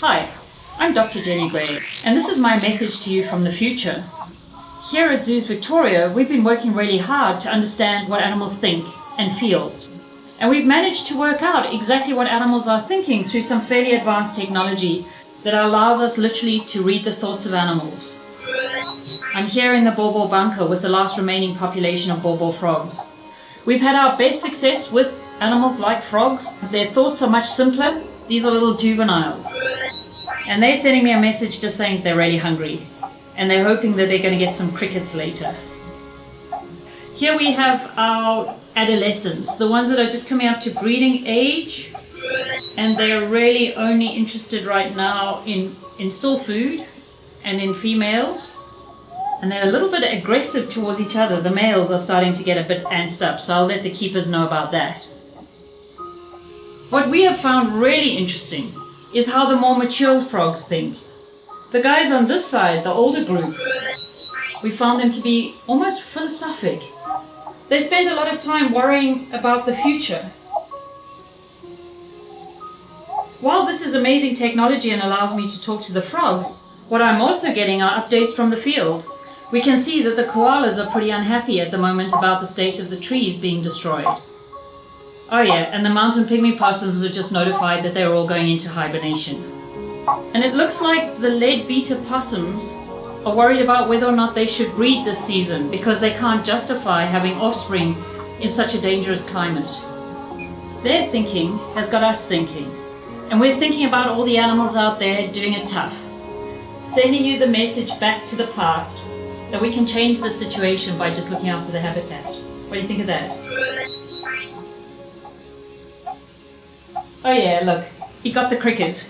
Hi, I'm Dr. Jenny Gray, and this is my message to you from the future. Here at Zoos Victoria, we've been working really hard to understand what animals think and feel. And we've managed to work out exactly what animals are thinking through some fairly advanced technology that allows us literally to read the thoughts of animals. I'm here in the Baw Baw bunker with the last remaining population of Baw Baw frogs. We've had our best success with animals like frogs. Their thoughts are much simpler. These are little juveniles. And they're sending me a message just saying they're really hungry. And they're hoping that they're going to get some crickets later. Here we have our adolescents, the ones that are just coming up to breeding age. And they're really only interested right now in, in still food and in females. And they're a little bit aggressive towards each other. The males are starting to get a bit antsed up, so I'll let the keepers know about that. What we have found really interesting is how the more mature frogs think. The guys on this side, the older group, we found them to be almost philosophic. They spend a lot of time worrying about the future. While this is amazing technology and allows me to talk to the frogs, what I'm also getting are updates from the field. We can see that the koalas are pretty unhappy at the moment about the state of the trees being destroyed. Oh yeah, and the mountain pygmy possums are just notified that they're all going into hibernation. And it looks like the leadbeater possums are worried about whether or not they should breed this season because they can't justify having offspring in such a dangerous climate. Their thinking has got us thinking. And we're thinking about all the animals out there doing it tough. Sending you the message back to the past that we can change the situation by just looking after the habitat. What do you think of that? Oh yeah, look, he got the cricket.